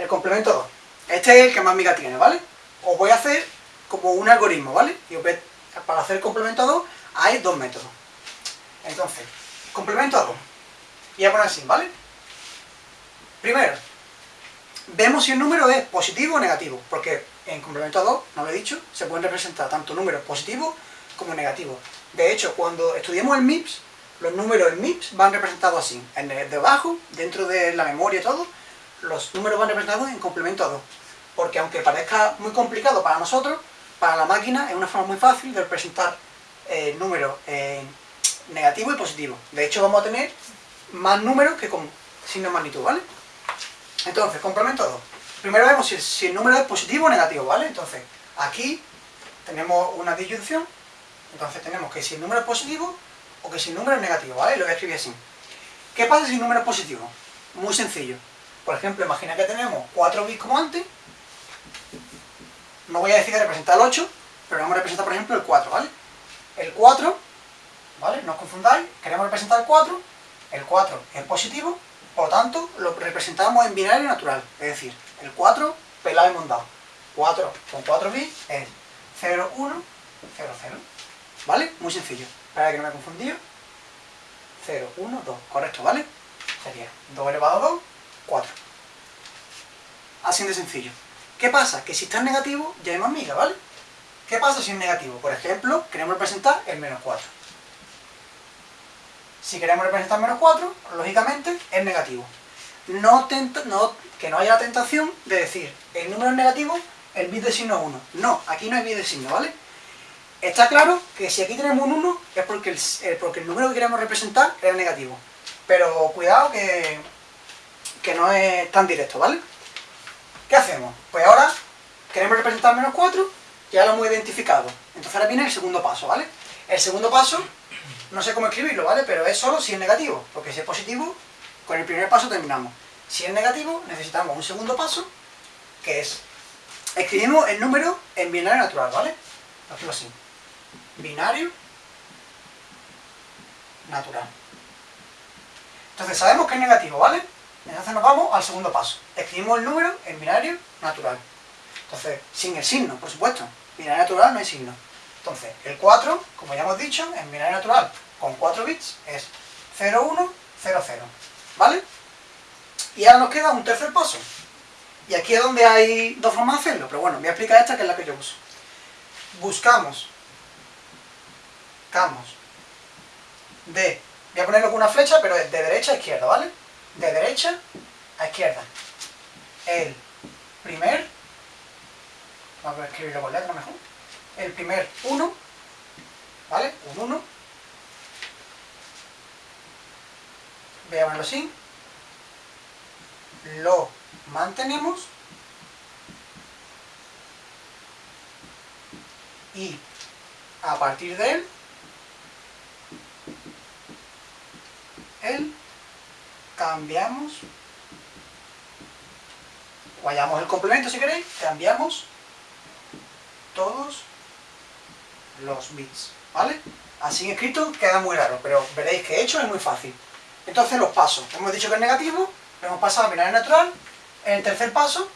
el complemento 2. Este es el que más miga tiene, ¿vale? Os voy a hacer como un algoritmo, ¿vale? Y para hacer el complemento 2 hay dos métodos. Entonces, complemento 2. Y a poner así, ¿vale? Primero, vemos si el número es positivo o negativo, porque en complemento 2, no lo he dicho, se pueden representar tanto números positivos como negativos. De hecho, cuando estudiemos el MIPS, los números en MIPS van representados así. En el debajo, dentro de la memoria y todo, los números van representados en complemento 2. Porque aunque parezca muy complicado para nosotros, para la máquina es una forma muy fácil de representar eh, números eh, negativos y positivos. De hecho, vamos a tener más números que con signo de magnitud, ¿vale? Entonces, complemento 2. Primero vemos si, el número es positivo o negativo, ¿vale? Entonces, aquí tenemos una disyunción. Entonces tenemos que si el número es positivo o que si el número es negativo, ¿vale? Lo voy a escribir así. ¿Qué pasa si el número es positivo? Muy sencillo. Por ejemplo, imagina que tenemos 4 bits como antes. No voy a decir que representa el 8, pero vamos a representar, por ejemplo, el 4, ¿vale? El 4, ¿vale? No os confundáis, queremos representar el 4. El 4 es positivo, por lo tanto, lo representamos en binario natural. Es decir, el 4 pelado y mondado. 4 con 4 bits es 0, 1, 0, 0. ¿Vale? Muy sencillo. Para que no me he confundido. 0, 1, 2. Correcto, ¿vale? Sería 2 elevado a 2, 4. Así de sencillo. ¿Qué pasa? Que si está en negativo, ya hay más miga, ¿vale? ¿Qué pasa si es negativo? Por ejemplo, queremos representar el menos 4. Si queremos representar menos 4, lógicamente es negativo. No, que no haya la tentación de decir el número es negativo, el bit de signo es 1. No, aquí no hay bit de signo, ¿vale? Está claro que si aquí tenemos un 1 es porque el, porque el número que queremos representar es negativo. Pero cuidado que, que no es tan directo, ¿vale? ¿Qué hacemos? Pues ahora queremos representar menos 4, ya lo hemos identificado. Entonces ahora viene el segundo paso, ¿vale? El segundo paso, no sé cómo escribirlo, ¿vale? Pero es solo si es negativo, porque si es positivo, con el primer paso terminamos. Si es negativo, necesitamos un segundo paso, que es, escribimos el número en binario natural, ¿vale? Lo escribo así. Binario natural. Entonces sabemos que es negativo, ¿vale? Entonces nos vamos al segundo paso. Escribimos el número en binario natural. Entonces, sin el signo, por supuesto. Binario natural no hay signo. Entonces, el 4, como ya hemos dicho, en binario natural con 4 bits es 0, 1, 0, 0. ¿Vale? Y ahora nos queda un tercer paso. Y aquí es donde hay dos formas de hacerlo, pero bueno, voy a explicar esta que es la que yo uso. Buscamos, buscamos de, voy a ponerlo con una flecha, pero de derecha a izquierda, ¿vale? De derecha a izquierda. El primer, vamos a escribirlo con letra mejor, el primer 1, ¿vale? Un 1. Voy a ponerlo así lo mantenemos y a partir de él cambiamos, vayamos el complemento si queréis, cambiamos todos los bits, ¿vale? Así escrito queda muy raro, pero veréis que hecho es muy fácil. Entonces los pasos, hemos dicho que es negativo, hemos pasado a binario natural. El tercer paso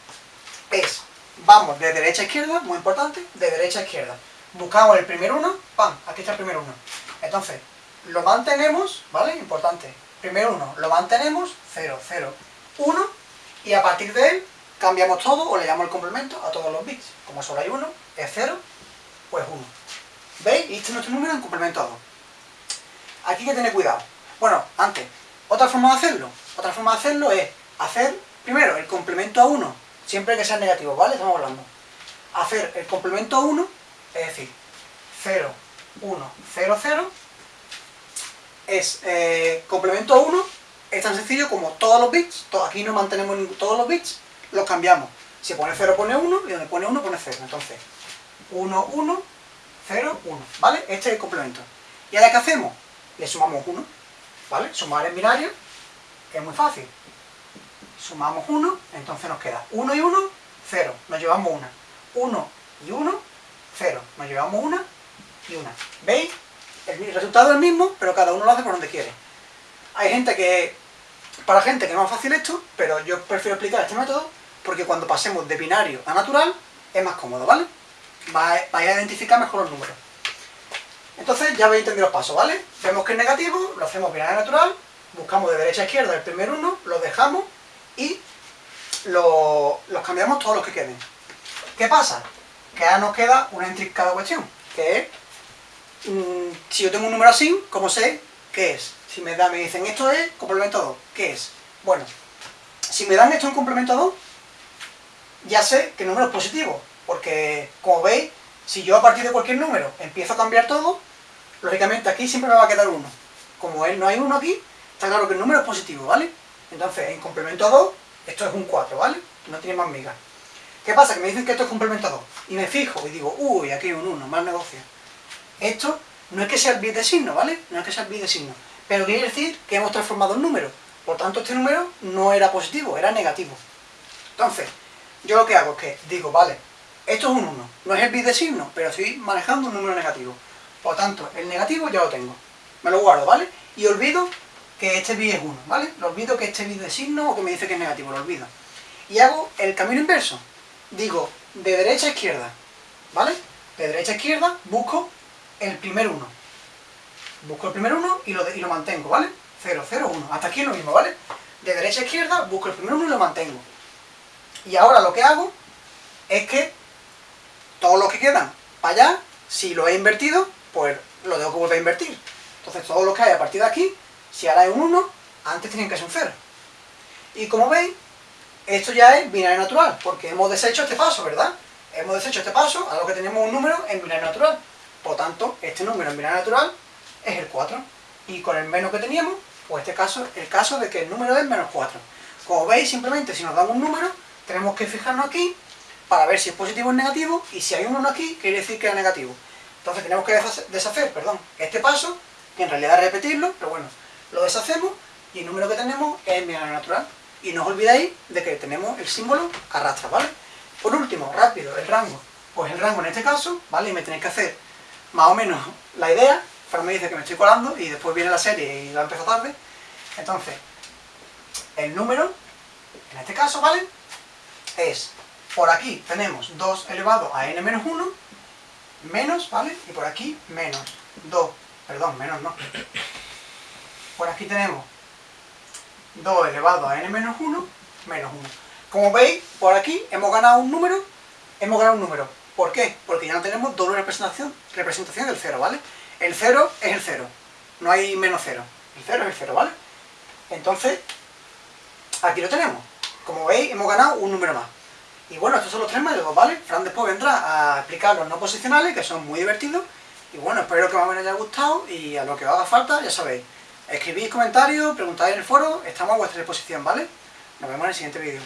es, vamos de derecha a izquierda, muy importante, de derecha a izquierda. Buscamos el primer uno, ¡pam! Aquí está el primer uno. Entonces, lo mantenemos, ¿vale? Importante. Primer uno, lo mantenemos, 0, 0, 1, y a partir de él cambiamos todo o le damos el complemento a todos los bits. Como solo hay uno, es 0, pues 1. ¿Veis? Y este es nuestro número en complemento a 2. Aquí hay que tener cuidado. Bueno, antes, otra forma de hacerlo. Otra forma de hacerlo es hacer, primero, el complemento a 1, siempre que sea negativo, ¿vale? Estamos hablando. Hacer el complemento a 1, es decir, 0, 1, 0, 0, es eh, complemento a 1, es tan sencillo como todos los bits, aquí no mantenemos todos los bits, los cambiamos. Si pone 0 pone 1 y donde pone 1 pone 0. Entonces, 1, 1, 0, 1, ¿vale? Este es el complemento. ¿Y ahora qué hacemos? Le sumamos 1, ¿vale? Sumar en binario es muy fácil. Sumamos 1, entonces nos queda 1 y 1, 0. Nos llevamos 1. 1 y 1, 0. Nos llevamos 1 y 1. ¿Veis? El resultado es el mismo, pero cada uno lo hace por donde quiere. Hay gente que... Para gente que es más fácil esto, pero yo prefiero explicar este método porque cuando pasemos de binario a natural es más cómodo, ¿vale? Vais a identificar mejor los números. Entonces ya habéis entendido los pasos, ¿vale? Vemos que es negativo, lo hacemos binario natural, buscamos de derecha a izquierda el primer uno, lo dejamos y los cambiamos todos los que queden. ¿Qué pasa? Que ahora nos queda una intrincada cuestión, que es, mm, si yo tengo un número así, ¿cómo sé qué es? Si me, da, me dicen esto es complemento 2, ¿qué es? Bueno, si me dan esto en complemento 2, ya sé que el número es positivo, porque como veis, si yo a partir de cualquier número empiezo a cambiar todo, lógicamente aquí siempre me va a quedar uno. Como no hay uno aquí, está claro que el número es positivo, ¿vale? Entonces, en complemento 2, esto es un 4, ¿vale? No tiene más migas. ¿Qué pasa? Que me dicen que esto es complemento 2. Y me fijo y digo, uy, aquí hay un 1, mal negocio. Esto no es que sea el bit de signo, ¿vale? No es que sea el bit de signo. Pero quiere decir que hemos transformado un número. Por tanto, este número no era positivo, era negativo. Entonces, yo lo que hago es que digo, vale, esto es un 1, no es el bit de signo, pero estoy manejando un número negativo. Por tanto, el negativo ya lo tengo. Me lo guardo, ¿vale? Y olvido que este bit es 1, ¿vale? Lo olvido que este bit de signo o que me dice que es negativo, lo olvido. Y hago el camino inverso. Digo, de derecha a izquierda, ¿vale? De derecha a izquierda busco el primer 1. Busco el primer 1 y lo, y lo mantengo, ¿vale? 0, 0, 1. Hasta aquí es lo mismo, ¿vale? De derecha a izquierda busco el primer 1 y lo mantengo. Y ahora lo que hago es que todos los que quedan para allá, si lo he invertido, pues lo tengo que volver a invertir. Entonces todo lo que hay a partir de aquí, si ahora hay un 1, antes tenían que ser un 0. Y como veis, esto ya es binario natural, porque hemos deshecho este paso, ¿verdad? Hemos deshecho este paso, a lo que tenemos un número en binario natural. Por tanto, este número en binario natural es el 4. Y con el menos que teníamos, pues este caso, el caso de que el número es menos 4. Como veis, simplemente si nos damos un número, tenemos que fijarnos aquí para ver si es positivo o negativo, y si hay un 1 aquí, quiere decir que es negativo. Entonces tenemos que deshacer perdón, este paso, que en realidad es repetirlo, pero bueno, lo deshacemos, y el número que tenemos es el binario natural. Y no os olvidéis de que tenemos el símbolo arrastra, ¿vale? Por último, rápido, el rango. Pues el rango en este caso, ¿vale? Y me tenéis que hacer más o menos la idea. Fran me dice que me estoy colando y después viene la serie y la empezó tarde. Entonces, el número, en este caso, ¿vale? Es, por aquí tenemos 2 elevado a n menos 1, menos, ¿vale? Y por aquí, menos 2, perdón, menos no. Por aquí tenemos 2 elevado a n menos 1, menos 1. Como veis, por aquí hemos ganado un número, hemos ganado un número. ¿Por qué? Porque ya no tenemos doble representación, representación del 0, ¿vale? El 0 es el 0, no hay menos 0. El 0 es el 0, ¿vale? Entonces, aquí lo tenemos. Como veis, hemos ganado un número más. Y bueno, estos son los tres métodos, ¿vale? Fran después vendrá a explicar los no posicionales, que son muy divertidos. Y bueno, espero que más o haya gustado y a lo que os haga falta, ya sabéis. Escribís comentarios, preguntáis en el foro, estamos a vuestra disposición, ¿vale? Nos vemos en el siguiente vídeo.